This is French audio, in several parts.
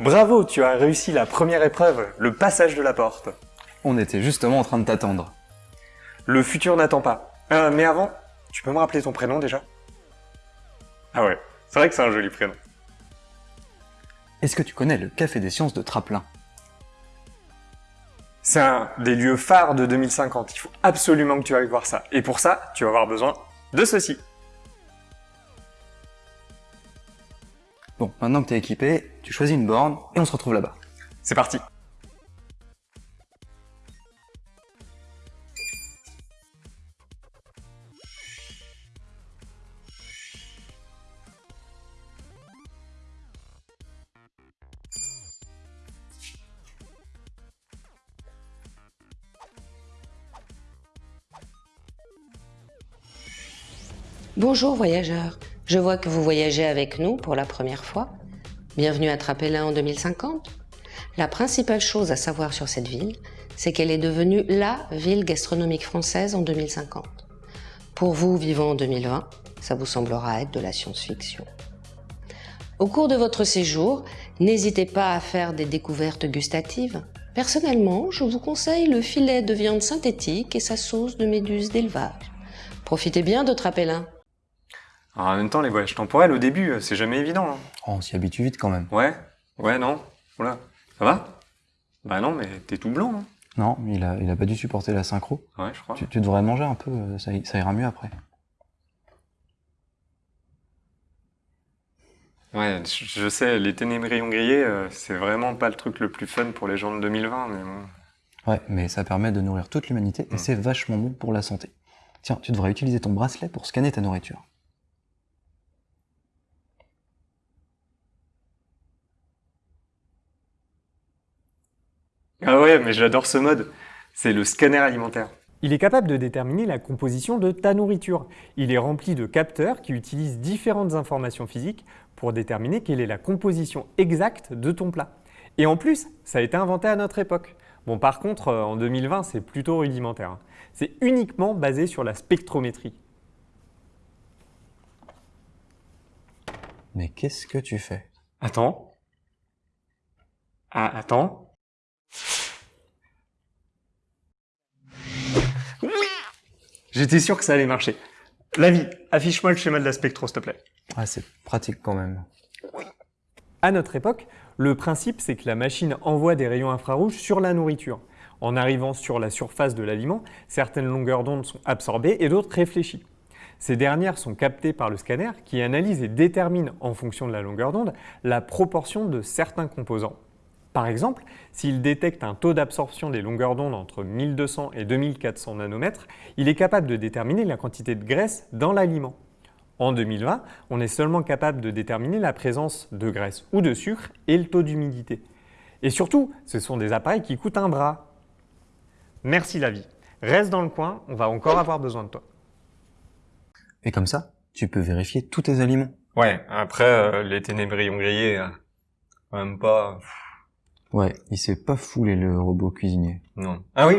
Bravo, tu as réussi la première épreuve, le passage de la porte. On était justement en train de t'attendre. Le futur n'attend pas. Euh, mais avant, tu peux me rappeler ton prénom déjà? Ah ouais, c'est vrai que c'est un joli prénom. Est-ce que tu connais le Café des Sciences de Traplin? C'est un des lieux phares de 2050, il faut absolument que tu ailles voir ça. Et pour ça, tu vas avoir besoin de ceci. Bon, maintenant que t'es équipé, tu choisis une borne et on se retrouve là-bas. C'est parti Bonjour voyageurs, je vois que vous voyagez avec nous pour la première fois. Bienvenue à Trapelin en 2050. La principale chose à savoir sur cette ville, c'est qu'elle est devenue LA ville gastronomique française en 2050. Pour vous vivant en 2020, ça vous semblera être de la science-fiction. Au cours de votre séjour, n'hésitez pas à faire des découvertes gustatives. Personnellement, je vous conseille le filet de viande synthétique et sa sauce de méduse d'élevage. Profitez bien de Trapelin. Alors, en même temps, les voyages temporels, au début, euh, c'est jamais évident. hein. Oh, on s'y habitue vite quand même. Ouais Ouais, non Oula. Ça va? Bah non, mais t'es tout blanc, hein. Non, il a, il a pas dû supporter la synchro. Ouais, je crois. Tu, tu devrais manger un peu, euh, ça, ira mieux après. Ouais, je je sais, les ténébrions grillés, euh, c'est vraiment pas le truc le plus fun pour les gens de 2020, mais bon. Ouais, mais ça permet de nourrir toute l'humanité et Mm. c'est vachement bon pour la santé. Tiens, tu devrais utiliser ton bracelet pour scanner ta nourriture. Ah ouais, mais j'adore ce mode. C'est le scanner alimentaire. Il est capable de déterminer la composition de ta nourriture. Il est rempli de capteurs qui utilisent différentes informations physiques pour déterminer quelle est la composition exacte de ton plat. Et en plus, ça a été inventé à notre époque. Bon, par contre, euh, en 2020, c'est plutôt rudimentaire. hein. C'est uniquement basé sur la spectrométrie. Mais qu'est-ce que tu fais? Attends. Ah, attends. J'étais sûr que ça allait marcher. Lavi, affiche-moi le schéma de la spectro, s'il te plaît. Ah, c'est pratique quand même. À notre époque, le principe c'est que la machine envoie des rayons infrarouges sur la nourriture. En arrivant sur la surface de l'aliment, certaines longueurs d'onde sont absorbées et d'autres réfléchies. Ces dernières sont captées par le scanner qui analyse et détermine en fonction de la longueur d'onde la proportion de certains composants. Par exemple, s'il détecte un taux d'absorption des longueurs d'onde entre 1200 et 2400 nanomètres, il est capable de déterminer la quantité de graisse dans l'aliment. En 2020, on est seulement capable de déterminer la présence de graisse ou de sucre et le taux d'humidité. Et surtout, ce sont des appareils qui coûtent un bras. Merci la vie. Reste dans le coin, on va encore avoir besoin de toi. Et comme ça, tu peux vérifier tous tes aliments. Ouais, après, euh, les ténébrions grillés, euh, même pas... Ouais, il s'est pas foulé le robot cuisinier. Non. Ah oui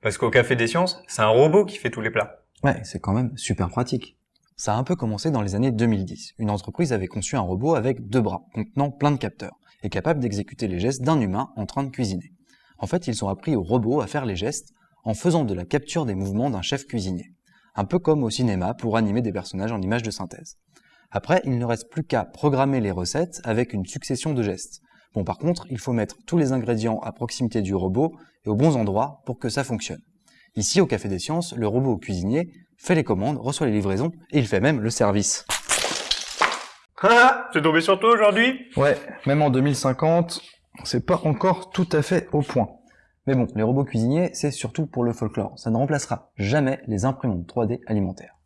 Parce qu'au Café des Sciences, c'est un robot qui fait tous les plats. Ouais, c'est quand même super pratique. Ça a un peu commencé dans les années 2010. Une entreprise avait conçu un robot avec deux bras, contenant plein de capteurs, et capable d'exécuter les gestes d'un humain en train de cuisiner. En fait, ils ont appris au robot à faire les gestes en faisant de la capture des mouvements d'un chef cuisinier. Un peu comme au cinéma pour animer des personnages en images de synthèse. Après, il ne reste plus qu'à programmer les recettes avec une succession de gestes. Bon, par contre, il faut mettre tous les ingrédients à proximité du robot et aux bons endroits pour que ça fonctionne. Ici, au Café des Sciences, le robot cuisinier fait les commandes, reçoit les livraisons et il fait même le service. Ah T'es tombé sur toi aujourd'hui? Ouais, même en 2050, c'est pas encore tout à fait au point. Mais bon, les robots cuisiniers, c'est surtout pour le folklore. Ça ne remplacera jamais les imprimantes 3D alimentaires.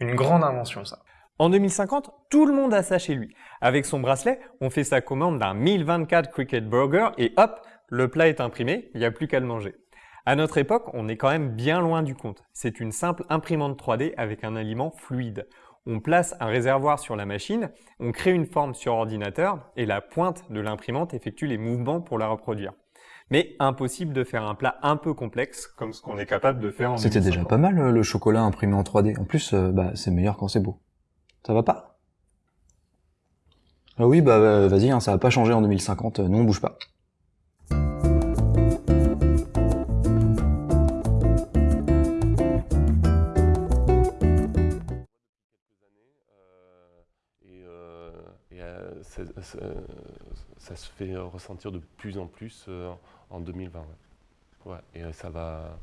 Une grande invention, ça. En 2050, tout le monde a ça chez lui. Avec son bracelet, on fait sa commande d'un 1024 Cricket Burger et hop, le plat est imprimé, il n'y a plus qu'à le manger. À notre époque, on est quand même bien loin du compte. C'est une simple imprimante 3D avec un aliment fluide. On place un réservoir sur la machine, on crée une forme sur ordinateur et la pointe de l'imprimante effectue les mouvements pour la reproduire. Mais impossible de faire un plat un peu complexe comme ce qu'on est capable de faire en C'était déjà 2050. pas mal euh, le chocolat imprimé en 3D. En plus, euh, bah, c'est meilleur quand c'est beau. Ça va pas? Ah oui, bah euh, vas-y, hein, ça va pas changer en 2050, nous on bouge pas. Et, euh, euh, c'est- ça se fait ressentir de plus en plus euh, en 2020. Ouais. Ouais, et euh, ça va,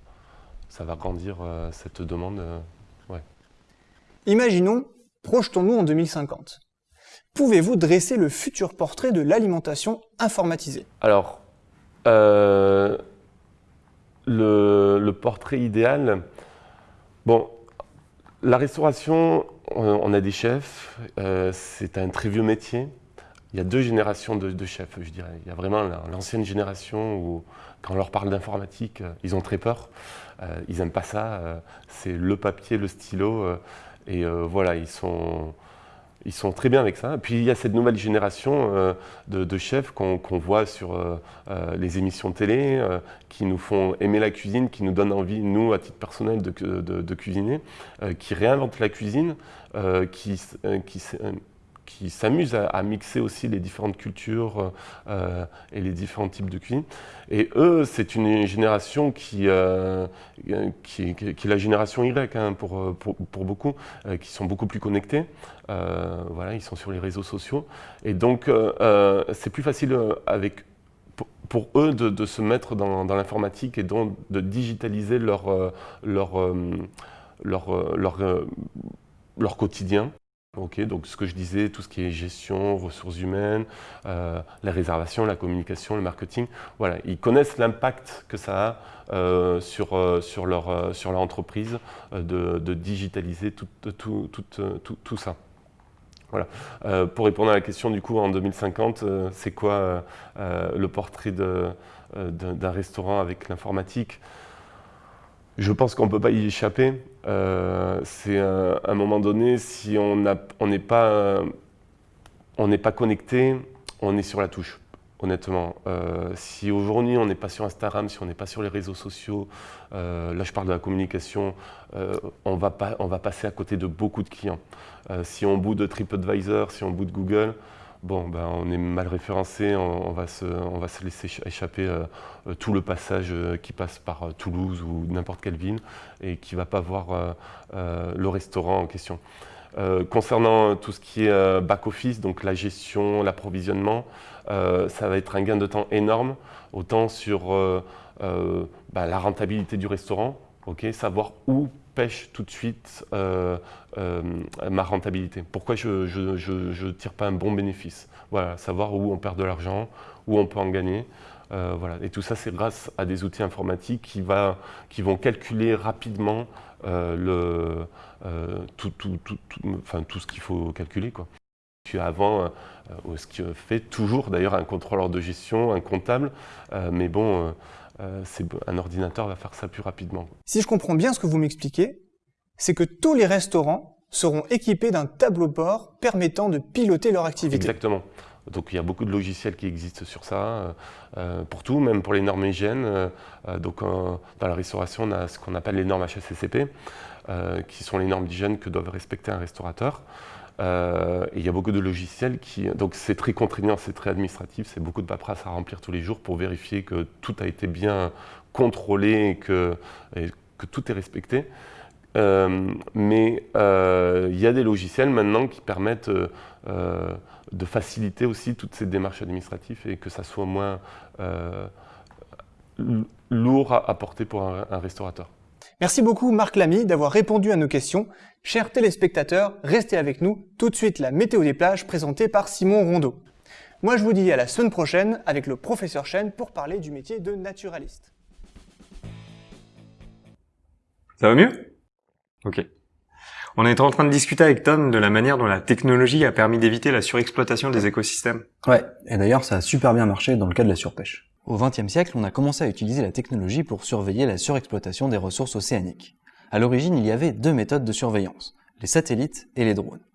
ça va grandir euh, cette demande. euh. Imaginons, projetons-nous en 2050. Pouvez-vous dresser le futur portrait de l'alimentation informatisée? Alors, euh, le, portrait idéal, bon, la restauration, on, a des chefs, euh, c'est un très vieux métier. Il y a deux générations de, chefs, je dirais. Il y a vraiment la- l'ancienne génération où, quand on leur parle d'informatique, euh, ils ont très peur. Ils n'aiment pas ça. c'est le papier, le stylo. Et euh, voilà, ils sont, ils sont très bien avec ça. Puis il y a cette nouvelle génération euh, de, chefs qu'on voit sur euh, les émissions télé, qui nous font aimer la cuisine, qui nous donnent envie, nous, à titre personnel, de, cu- de- de cuisiner, qui réinventent la cuisine, qui, qui, qui s'amusent à, mixer aussi les différentes cultures euh, et les différents types de cuisine. Et eux, c'est une génération qui, euh, qui, est la génération Y hein, pour, pour, beaucoup, euh, qui sont beaucoup plus connectés. Voilà, ils sont sur les réseaux sociaux. Et donc, c'est plus facile avec, pour, eux de, se mettre dans, l'informatique et donc de digitaliser leur, leur, leur, leur quotidien. Ok, donc ce que je disais, tout ce qui est gestion, ressources humaines, euh, la réservation, la communication, le marketing, voilà, ils connaissent l'impact que ça a euh, sur, euh, sur, leur, sur leur entreprise de, digitaliser tout, tout, tout, tout, ça. Voilà. Pour répondre à la question, du coup, en 2050, euh, c'est quoi le portrait d'un restaurant avec l'informatique? Je pense qu'on ne peut pas y échapper. Euh, c'est à un moment donné, si on n'est pas, euh, pas connecté, on est sur la touche. Honnêtement, Euh, si aujourd'hui on n'est pas sur Instagram, si on n'est pas sur les réseaux sociaux, là je parle de la communication, on, va pas, on va passer à côté de beaucoup de clients. Si on bout de TripAdvisor, si on bout de Google, bon, ben, on est mal référencé, on, va, se, laisser écha- échapper euh, euh, tout le passage euh, qui passe par Toulouse ou n'importe quelle ville et qui ne va pas voir le restaurant en question. Concernant tout ce qui est back-office, donc la gestion, l'approvisionnement, ça va être un gain de temps énorme, autant sur bah, la rentabilité du restaurant, savoir où tout de suite euh, euh, ma rentabilité. Pourquoi je ne tire pas un bon bénéfice? Voilà, savoir où on perd de l'argent, où on peut en gagner. Euh, voilà. Et tout ça, c'est grâce à des outils informatiques qui, qui vont calculer rapidement le, tout, tout, tout, enfin, tout ce qu'il faut calculer. Quoi. Avant, ce qui fait toujours d'ailleurs un contrôleur de gestion, un comptable, mais bon, euh, un ordinateur va faire ça plus rapidement. Si je comprends bien ce que vous m'expliquez, c'est que tous les restaurants seront équipés d'un tableau de bord permettant de piloter leur activité. Exactement. Donc il y a beaucoup de logiciels qui existent sur ça, euh, euh, pour tout, même pour les normes hygiène. Euh, donc euh, dans la restauration, on a ce qu'on appelle les normes HACCP, qui sont les normes d'hygiène que doivent respecter un restaurateur. Euh, il y a beaucoup de logiciels qui... Donc c'est très contraignant, c'est très administratif, c'est beaucoup de paperasse à remplir tous les jours pour vérifier que tout a été bien contrôlé et que, tout est respecté. Euh, mais euh, il y a des logiciels maintenant qui permettent de faciliter aussi toutes ces démarches administratives et que ça soit moins lourd à, porter pour un restaurateur. Merci beaucoup Marc Lamy d'avoir répondu à nos questions. Chers téléspectateurs, restez avec nous. Tout de suite la météo des plages présentée par Simon Rondeau. Moi je vous dis à la semaine prochaine avec le professeur Chen pour parler du métier de naturaliste. Ça va mieux? Ok. On était en train de discuter avec Tom de la manière dont la technologie a permis d'éviter la surexploitation des écosystèmes. Ouais, et d'ailleurs ça a super bien marché dans le cas de la surpêche. Au XXe siècle, on a commencé à utiliser la technologie pour surveiller la surexploitation des ressources océaniques. À l'origine, il y avait deux méthodes de surveillance, les satellites et les drones.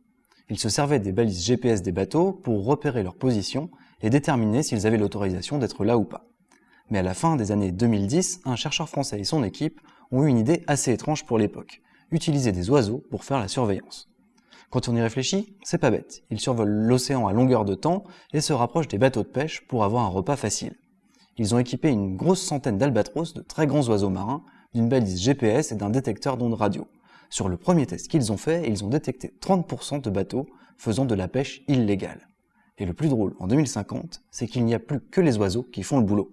Ils se servaient des balises GPS des bateaux pour repérer leur position et déterminer s'ils avaient l'autorisation d'être là ou pas. Mais à la fin des années 2010, un chercheur français et son équipe ont eu une idée assez étrange pour l'époque, utiliser des oiseaux pour faire la surveillance. Quand on y réfléchit, c'est pas bête. Ils survolent l'océan à longueur de temps et se rapprochent des bateaux de pêche pour avoir un repas facile. Ils ont équipé une grosse centaine d'albatros, de très grands oiseaux marins, d'une balise GPS et d'un détecteur d'ondes radio. Sur le premier test qu'ils ont fait, ils ont détecté 30% de bateaux faisant de la pêche illégale. Et le plus drôle en 2050, c'est qu'il n'y a plus que les oiseaux qui font le boulot.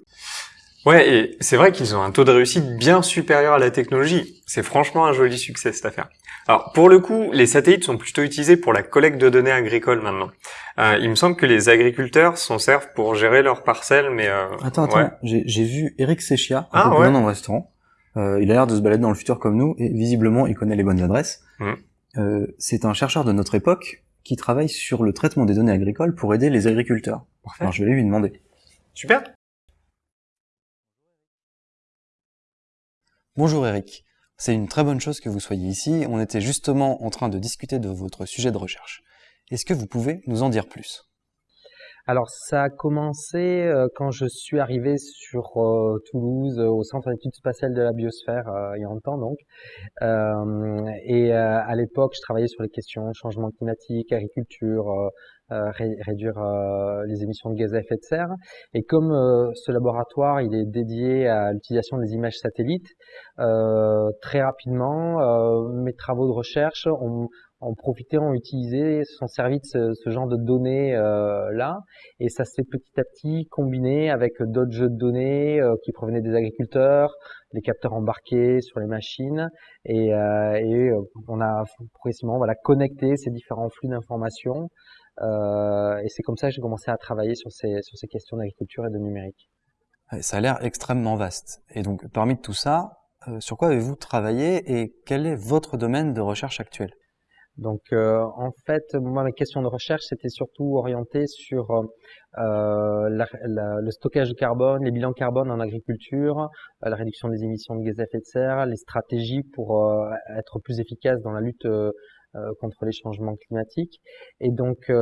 Ouais, et c'est vrai qu'ils ont un taux de réussite bien supérieur à la technologie. C'est franchement un joli succès cette affaire. Alors pour le coup, les satellites sont plutôt utilisés pour la collecte de données agricoles maintenant. Euh, il me semble que les agriculteurs s'en servent pour gérer leurs parcelles, mais euh, Attends, attends, ouais. j'ai vu Eric Sechia, Ah, un peu ouais. dans le restaurant. Euh, il a l'air de se balader dans le futur comme nous, et visiblement, il connaît les bonnes adresses. Mhm. Euh, c'est un chercheur de notre époque qui travaille sur le traitement des données agricoles pour aider les agriculteurs. Parfait. Alors je vais lui demander. Super. Bonjour Eric. C'est une très bonne chose que vous soyez ici. On était justement en train de discuter de votre sujet de recherche. Est-ce que vous pouvez nous en dire plus? Alors ça a commencé euh, quand je suis arrivé sur euh, Toulouse euh, au Centre d'études spatiales de la biosphère il y a longtemps donc. Et à l'époque je travaillais sur les questions changement climatique, agriculture, ré- réduire euh, les émissions de gaz à effet de serre. Et comme euh, ce laboratoire il est dédié à l'utilisation des images satellites, euh, très rapidement euh, mes travaux de recherche ont ont profité, ont utilisé, se sont servis de ce, ce genre de données euh, là, et ça s'est petit à petit combiné avec d'autres jeux de données euh, qui provenaient des agriculteurs, les capteurs embarqués sur les machines, et, euh, et euh, on a progressivement voilà connecté ces différents flux d'informations, euh, et c'est comme ça que j'ai commencé à travailler sur ces sur ces questions d'agriculture et de numérique. Ça a l'air extrêmement vaste. Et donc, parmi tout ça, euh, sur quoi avez-vous travaillé et quel est votre domaine de recherche actuel? Donc, euh, en fait, moi, mes questions de recherche, c'était surtout orienté sur euh, la- la- le stockage de carbone, les bilans carbone en agriculture, euh, la réduction des émissions de gaz à effet de serre, les stratégies pour euh, être plus efficace dans la lutte euh, euh, contre les changements climatiques. Et donc, euh,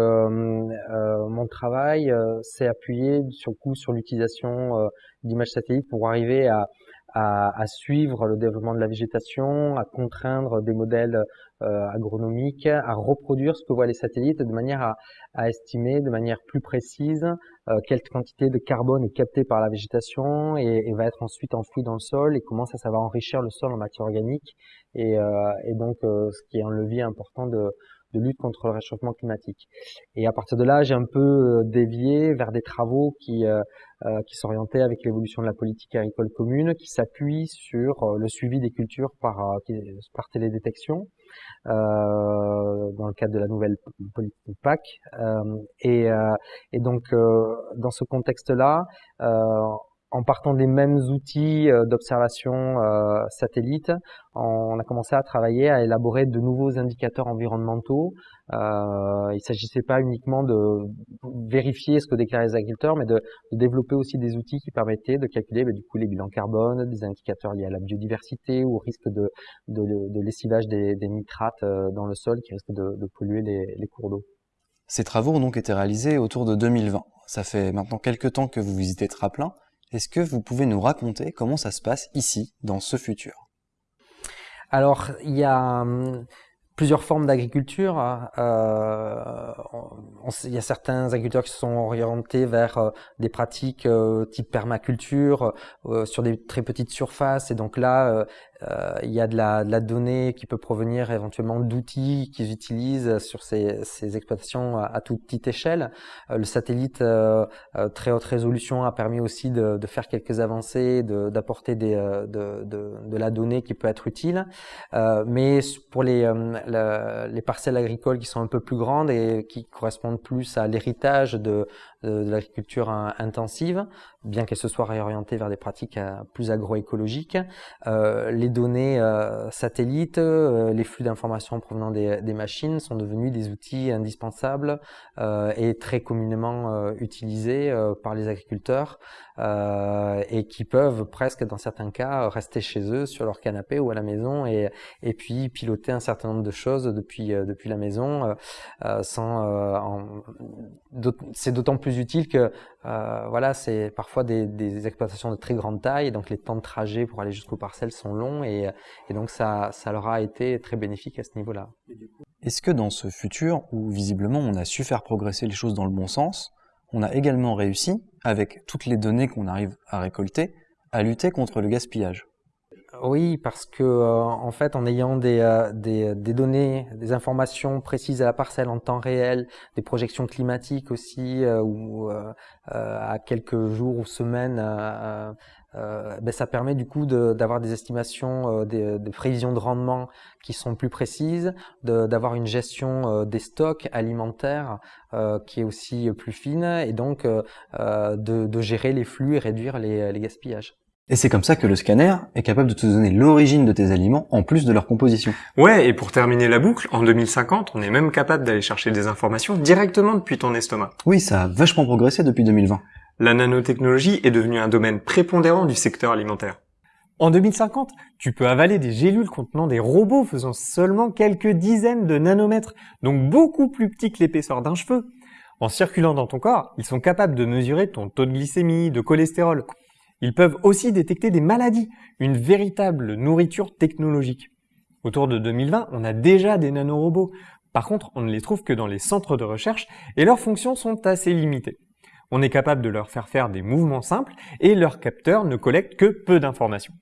euh, mon travail euh, s'est appuyé sur le coup sur l'utilisation euh, d'images satellites pour arriver à, à, suivre le développement de la végétation, à contraindre des modèles euh, agronomiques, à reproduire ce que voient les satellites de manière à, à estimer de manière plus précise euh, quelle quantité de carbone est captée par la végétation et, et va être ensuite enfouie dans le sol et comment ça, ça va enrichir le sol en matière organique et, euh, et donc euh, ce qui est un levier important de, de lutte contre le réchauffement climatique. Et à partir de là, j'ai un peu euh, dévié vers des travaux qui, euh, euh, qui s'orientaient avec l'évolution de la politique agricole commune, qui s'appuient sur euh, le suivi des cultures par, euh, par télédétection euh, dans le cadre de la nouvelle politique PAC. Euh, et, euh, et donc, euh, dans ce contexte-là, euh, en partant des mêmes outils euh, d'observation euh, satellite, on a commencé à travailler à élaborer de nouveaux indicateurs environnementaux. Euh, il ne s'agissait pas uniquement de vérifier ce que déclarent les agriculteurs, mais de, développer aussi des outils qui permettaient de calculer bah, du coup les bilans carbone, des indicateurs liés à la biodiversité ou au risque de, lessivage des, nitrates dans le sol qui risquent de, de polluer les, les cours d'eau. Ces travaux ont donc été réalisés autour de 2020. Ça fait maintenant quelques temps que vous visitez Traplin. Est-ce que vous pouvez nous raconter comment ça se passe ici, dans ce futur? Alors, il y a hum, plusieurs formes d'agriculture. hein. Euh, il y a certains agriculteurs qui sont orientés vers euh, des pratiques euh, type permaculture sur des très petites surfaces. Et donc là, il y a de la, de la donnée qui peut provenir éventuellement d'outils qu'ils utilisent sur ces, ces exploitations à, toute petite échelle. Euh, le satellite euh, euh, très haute résolution a permis aussi de, de faire quelques avancées, d'apporter euh, de, de, la donnée qui peut être utile. Euh, mais pour les, euh, les parcelles agricoles qui sont un peu plus grandes et qui correspondent plus à l'héritage de, de, l'agriculture in- intensive, bien qu'elle se soit réorientée vers des pratiques euh, plus agroécologiques, euh, les données euh, satellites, les flux d'informations provenant des, machines sont devenus des outils indispensables et très communément utilisés par les agriculteurs euh, et qui peuvent presque dans certains cas rester chez eux sur leur canapé ou à la maison et, et puis piloter un certain nombre de choses depuis, euh, depuis la maison euh, c'est d'autant plus utile que voilà c'est parfois des, exploitations de très grande taille donc les temps de trajet pour aller jusqu'aux parcelles sont longs et, et donc ça, ça leur a été très bénéfique à ce niveau-là. Est-ce que dans ce futur, où visiblement on a su faire progresser les choses dans le bon sens, on a également réussi, avec toutes les données qu'on arrive à récolter, à lutter contre le gaspillage. Oui, parce que euh, en fait, en ayant des, euh, des, données, des informations précises à la parcelle en temps réel, des projections climatiques aussi, euh, ou à quelques jours ou semaines euh, ben ça permet du coup d'avoir des estimations, euh, des, des, prévisions de rendement qui sont plus précises, d'avoir une gestion euh, des stocks alimentaires euh, qui est aussi plus fine et donc de, de, gérer les flux et réduire les, les gaspillages. Et c'est comme ça que le scanner est capable de te donner l'origine de tes aliments en plus de leur composition. Ouais, et pour terminer la boucle, en 2050, on est même capable d'aller chercher des informations directement depuis ton estomac. Oui, ça a vachement progressé depuis 2020 la nanotechnologie est devenue un domaine prépondérant du secteur alimentaire. En 2050, tu peux avaler des gélules contenant des robots faisant seulement quelques dizaines de nanomètres, donc beaucoup plus petits que l'épaisseur d'un cheveu. En circulant dans ton corps, ils sont capables de mesurer ton taux de glycémie, de cholestérol. Ils peuvent aussi détecter des maladies, une véritable nourriture technologique. Autour de 2020, on a déjà des nanorobots. Par contre, on ne les trouve que dans les centres de recherche et leurs fonctions sont assez limitées. On est capable de leur faire faire des mouvements simples et leurs capteurs ne collectent que peu d'informations.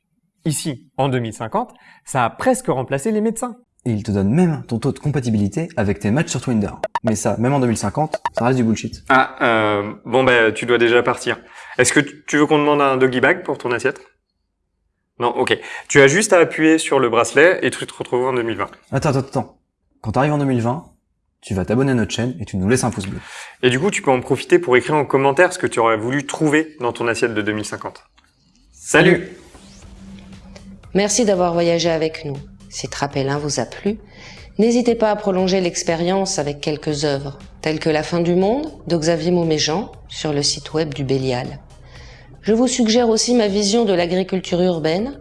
Ici, en 2050, ça a presque remplacé les médecins. Et il te donne même ton taux de compatibilité avec tes matchs sur Twinder. Mais ça, même en 2050, ça reste du bullshit. Ah, euh, bon ben, tu dois déjà partir. Est-ce que tu veux qu'on demande un doggy bag pour ton assiette? Non, ok. Tu as juste à appuyer sur le bracelet et tu te retrouves en 2020. Attends, attends, attends. Quand t'arrives en 2020, tu vas t'abonner à notre chaîne et tu nous laisses un pouce bleu. Et du coup, tu peux en profiter pour écrire en commentaire ce que tu aurais voulu trouver dans ton assiette de 2050. Salut Merci d'avoir voyagé avec nous. Si Trapellin vous a plu, n'hésitez pas à prolonger l'expérience avec quelques œuvres, telles que La fin du monde de Xavier Mauméjean sur le site web du Bélial. Je vous suggère aussi ma vision de l'agriculture urbaine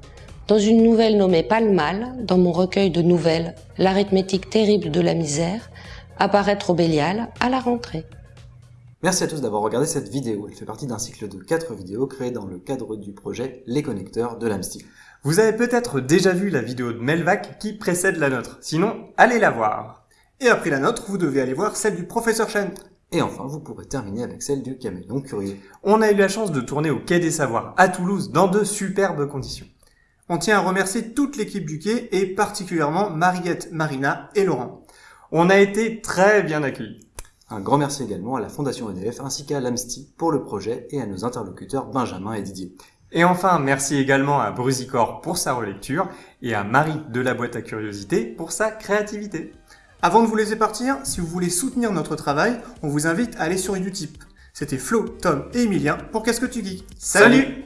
dans une nouvelle nommée Palmal dans mon recueil de nouvelles L'arithmétique terrible de la misère apparaître au Bélial à la rentrée. Merci à tous d'avoir regardé cette vidéo. Elle fait partie d'un cycle de 4 vidéos créées dans le cadre du projet Les Connecteurs de l'AMSTI. Vous avez peut-être déjà vu la vidéo de Melvac qui précède la nôtre. Sinon, allez la voir. Et après la nôtre, vous devez aller voir celle du professeur Chen. Et enfin, vous pourrez terminer avec celle du caméléon curieux. On a eu la chance de tourner au Quai des Savoirs, à Toulouse, dans de superbes conditions. On tient à remercier toute l'équipe du Quai et particulièrement Mariette, Marina et Laurent. On a été très bien accueillis. Un grand merci également à la Fondation EDF ainsi qu'à l'AMSTI pour le projet et à nos interlocuteurs Benjamin et Didier. Et enfin, merci également à Brusicor pour sa relecture et à Marie de la boîte à curiosité pour sa créativité. Avant de vous laisser partir, si vous voulez soutenir notre travail, on vous invite à aller sur Utip. C'était Flo, Tom et Emilien pour Qu'est-ce que tu geeks? Salut